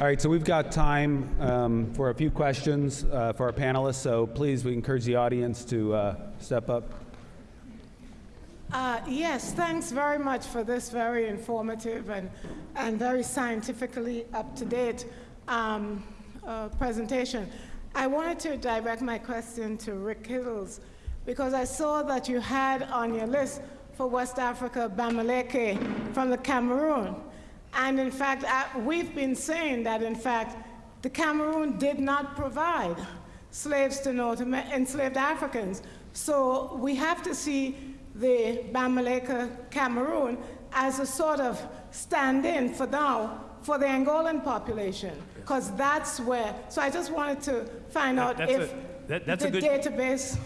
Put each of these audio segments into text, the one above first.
All right, so we've got time um, for a few questions uh, for our panelists, so please, we encourage the audience to uh, step up. Uh, yes, thanks very much for this very informative and, and very scientifically up-to-date um, uh, presentation. I wanted to direct my question to Rick Hills because I saw that you had on your list for West Africa Bamileke from the Cameroon. And in fact, I, we've been saying that in fact, the Cameroon did not provide slaves to North Amer enslaved Africans. So we have to see the Bamileke Cameroon as a sort of stand-in for now for the Angolan population, because that's where, so I just wanted to find out That's if a- that- that's the a good- database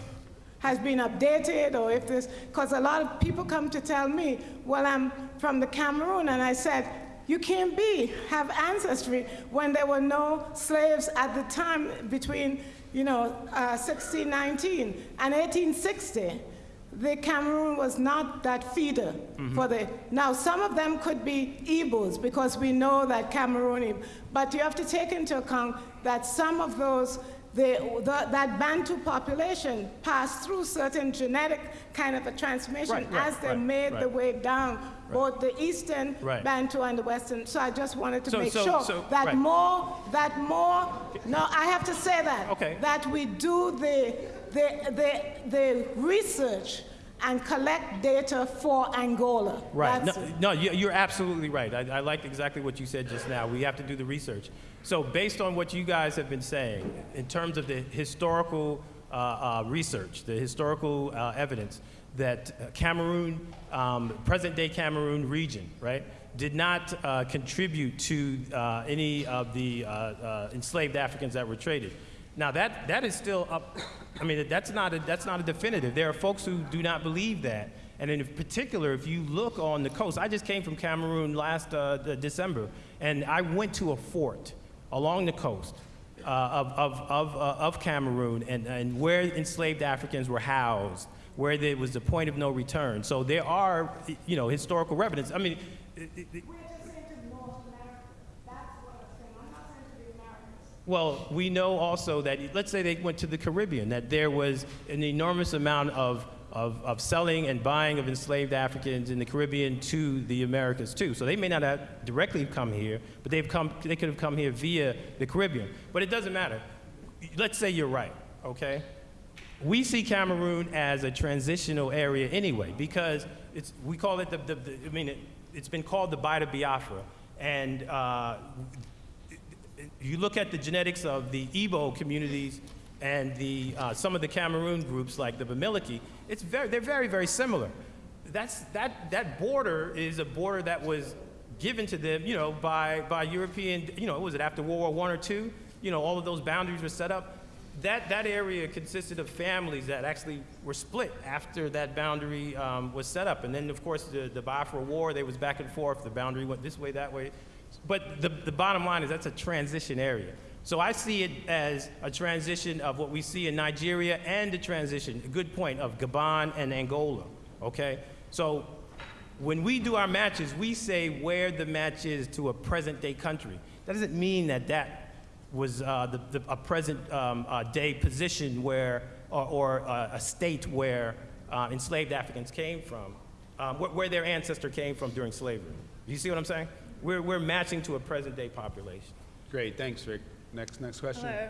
has been updated or if this, because a lot of people come to tell me, well, I'm from the Cameroon, and I said, you can't be, have ancestry when there were no slaves at the time between, you know, uh, 1619 and 1860 the Cameroon was not that feeder for the, now some of them could be Igbos because we know that Cameroon, but you have to take into account that some of those, the, the, that Bantu population passed through certain genetic kind of a transformation Right, right, as they right, made the way down, both the eastern Right. Bantu and the western. So I just wanted to So- make so- sure so- that more, that more, no, I have to say that. Okay. That we do the, the, the, the research and collect data for Angola. Right. No, That's no you- you're absolutely right. I, I like exactly what you said just now. We have to do the research. So based on what you guys have been saying, in terms of the historical uh, uh, research, the historical uh, evidence that Cameroon, um, present-day Cameroon region, right, did not uh, contribute to uh, any of the uh, uh, enslaved Africans that were traded. Now that, that is still up, I mean, that's not, a, that's not a definitive. There are folks who do not believe that. And in particular, if you look on the coast, I just came from Cameroon last uh, December, and I went to a fort along the coast uh, of, of, of, uh, of Cameroon and, and where enslaved Africans were housed, where there was the point of no return. So there are, you know, historical evidence. I mean, it- it- We're just saying to North America. That's what I'm saying. I'm not saying to the Americans. Well, we know also that, let's say they went to the Caribbean, that there was an enormous amount of, of, of selling and buying of enslaved Africans in the Caribbean to the Americas too. So they may not have directly come here, but they've come, they could have come here via the Caribbean. But it doesn't matter. Let's say you're right, okay? We see Cameroon as a transitional area anyway, because it's, we call it the, the, the I mean, it, it's been called the Bight of Biafra. And uh, you look at the genetics of the Igbo communities and the, uh, some of the Cameroon groups like the Bamileke, it's very, they're very, very similar. That's, that, that border is a border that was given to them, you know, by, by European, you know, was it after World War One or two? You know, all of those boundaries were set up. That, that area consisted of families that actually were split after that boundary um, was set up. And then, of course, the, the Biafra War, they was back and forth. The boundary went this way, that way. But the, the bottom line is that's a transition area. So I see it as a transition of what we see in Nigeria and a transition, a good point, of Gabon and Angola, okay? So when we do our matches, we say where the match is to a present day country. That doesn't mean that that was uh, the, the, a present um, uh, day position where, or, or uh, a state where uh, enslaved Africans came from, um, where, where their ancestor came from during slavery. You see what I'm saying? We're, we're matching to a present day population. Great, thanks, Rick. Next, next question. Hello.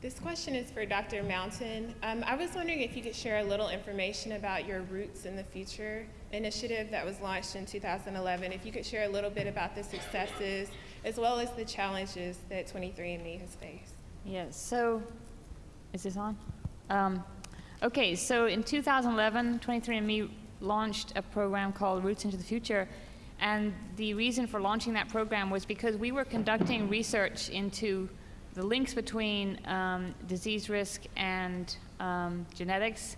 This question is for Dr. Mountain. Um, I was wondering if you could share a little information about your Roots in the Future initiative that was launched in 2011. If you could share a little bit about the successes as well as the challenges that 23andMe has faced. Yes, so, is this on? Um, okay, so in 2011, 23andMe launched a program called Roots into the Future. And the reason for launching that program was because we were conducting research into the links between um, disease risk and um, genetics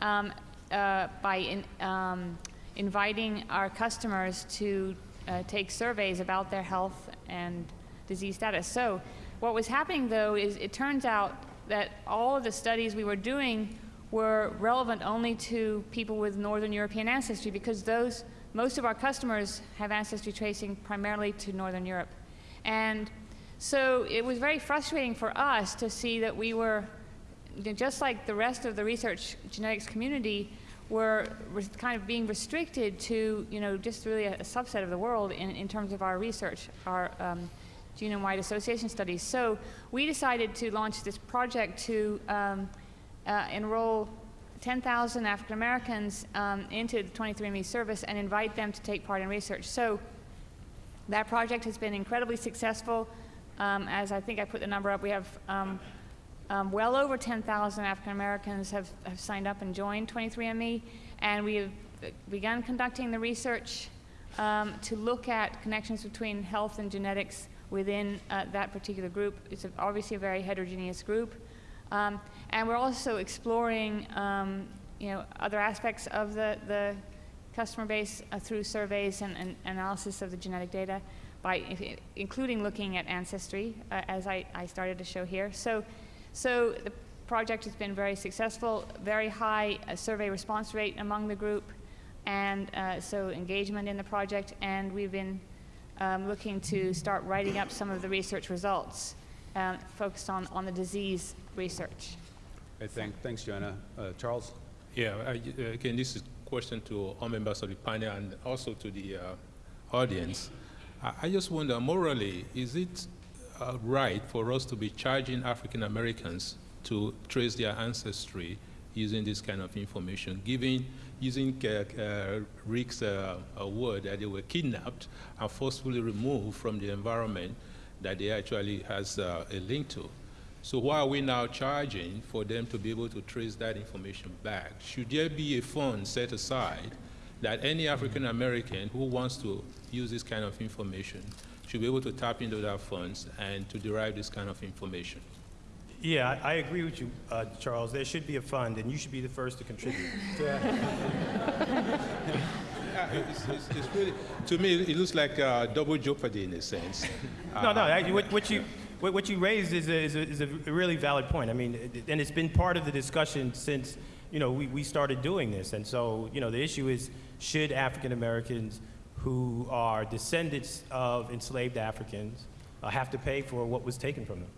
um, uh, by in, um, inviting our customers to uh, take surveys about their health and disease status. So what was happening though is it turns out that all of the studies we were doing were relevant only to people with Northern European ancestry because those, most of our customers have ancestry tracing primarily to Northern Europe. And So it was very frustrating for us to see that we were, just like the rest of the research genetics community, were kind of being restricted to, you know, just really a, a subset of the world in, in terms of our research, our um, genome-wide association studies. So we decided to launch this project to um, uh, enroll 10,000 African Americans um, into the 23andMe service and invite them to take part in research. So that project has been incredibly successful. Um, as I think I put the number up, we have um, um, well over 10,000 African Americans have, have signed up and joined 23andMe, and we have begun conducting the research um, to look at connections between health and genetics within uh, that particular group. It's obviously a very heterogeneous group. Um, and we're also exploring, um, you know, other aspects of the, the customer base uh, through surveys and, and analysis of the genetic data, by including looking at ancestry, uh, as I, I started to show here. So, so the project has been very successful, very high uh, survey response rate among the group, and uh, so engagement in the project, and we've been um, looking to start writing up some of the research results um, focused on, on the disease research. I think, thanks, Joanna. Uh, Charles? Yeah, I- uh, again, this is a question to all members of the panel and also to the uh, audience. I I just wonder, morally, is it uh, right for us to be charging African Americans to trace their ancestry using this kind of information, giving, using uh, uh, Rick's word that they were kidnapped and forcefully removed from the environment that they actually has uh, a link to? So why are we now charging for them to be able to trace that information back? Should there be a fund set aside that any African American who wants to use this kind of information should be able to tap into that funds and to derive this kind of information? Yeah, I I agree with you, uh, Charles. There should be a fund, and you should be the first to contribute. Yeah, it's, it's, it's really, to me, it looks like uh, double jeopardy in a sense. No, no, I- what, what you, what, what you raised is a, is, a, is a really valid point. I mean, and it's been part of the discussion since, you know, we, we started doing this. And so, you know, the issue is, should African Americans who are descendants of enslaved Africans uh, have to pay for what was taken from them?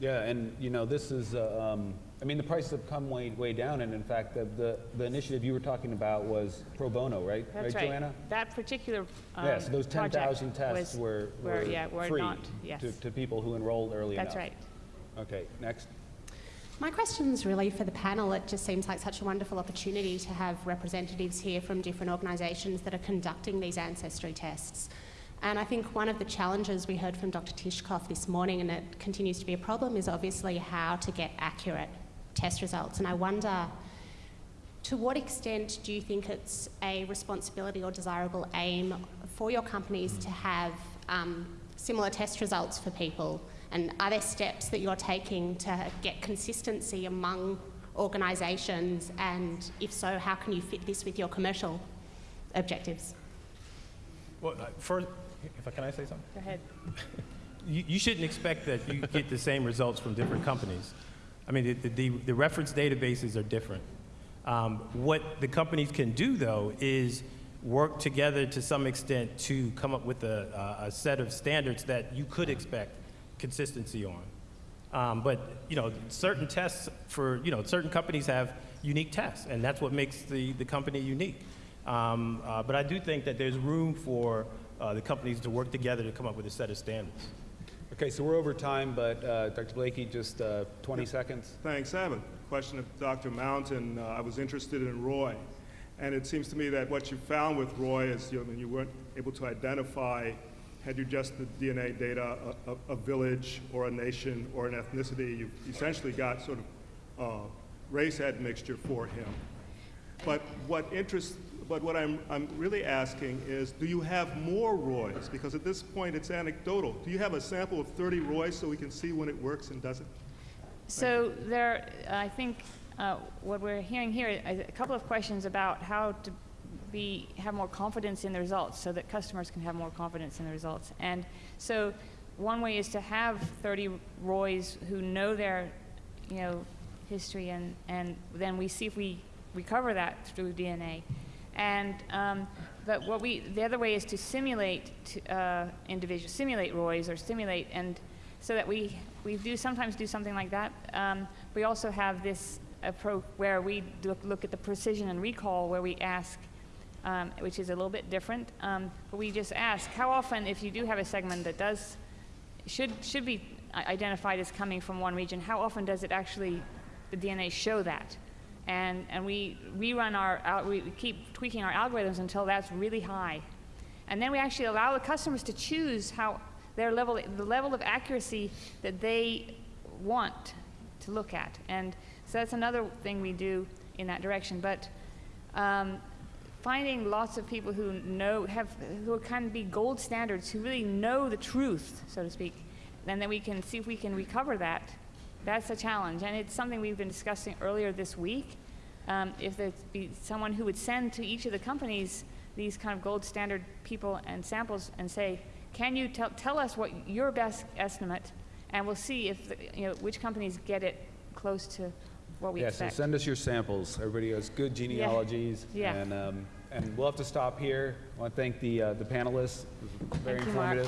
Yeah, and, you know, this is, uh, um, I mean, the prices have come way, way down, and in fact, the, the, the initiative you were talking about was pro bono, right? That's Right, right. Joanna? That particular um, Yeah, so those 10,000 project tests was- were, were, were yeah, were free not, yes. to, to people who enrolled early enough. That's right. Okay, next. My question's really for the panel. It just seems like such a wonderful opportunity to have representatives here from different organisations that are conducting these ancestry tests. And I think one of the challenges we heard from Dr. Tishkoff this morning, and it continues to be a problem, is obviously how to get accurate test results. And I wonder, to what extent do you think it's a responsibility or desirable aim for your companies to have um, similar test results for people? And are there steps that you're taking to get consistency among organisations? And if so, how can you fit this with your commercial objectives? Well, uh, first, if I, can I say something? Go ahead. you, you shouldn't expect that you get the same results from different companies. I mean, the, the, the reference databases are different. Um, what the companies can do, though, is work together to some extent to come up with a, a, a set of standards that you could expect consistency on. Um, but, you know, certain tests for, you know, certain companies have unique tests, and that's what makes the, the company unique. Um, uh, but I do think that there's room for uh, the companies to work together to come up with a set of standards. Okay, so we're over time, but uh, Dr. Blakey, just uh, 20 seconds. Thanks. I have a question of Dr. Mountain. Uh, I was interested in Roy, and it seems to me that what you found with Roy is you, I mean, you weren't able to identify, had you just the DNA data, a, a, a village or a nation or an ethnicity. You essentially got sort of uh, race admixture for him. But what interests, but what I'm, I'm really asking is, do you have more Roys? Because at this point, it's anecdotal. Do you have a sample of 30 Roys so we can see when it works and doesn't? So there, I think uh, what we're hearing here is a couple of questions about how to be, have more confidence in the results so that customers can have more confidence in the results. And so one way is to have 30 Roys who know their, you know, history and, and then we see if we recover that through DNA. And, um, but what we, the other way is to simulate to, uh, individuals, simulate Roys or simulate and so that we, we do sometimes do something like that. Um, we also have this approach where we look, look at the precision and recall where we ask, um, which is a little bit different, um, but we just ask how often, if you do have a segment that does, should, should be identified as coming from one region, how often does it actually, the DNA show that? And, and we rerun our, we keep tweaking our algorithms until that's really high. And then we actually allow the customers to choose how their level, the level of accuracy that they want to look at. And so that's another thing we do in that direction. But um, finding lots of people who know, have, who of be gold standards, who really know the truth, so to speak, and then we can see if we can recover that. That's a challenge, and it's something we've been discussing earlier this week. Um, if there'd be someone who would send to each of the companies these kind of gold standard people and samples and say, can you tell, tell us what your best estimate, and we'll see if, the- you know, which companies get it close to what we Yeah, so expect. send us your samples. Everybody has good genealogies. Yeah. And, um, and we'll have to stop here. I want to thank the, uh, the panelists. It was very Thank you,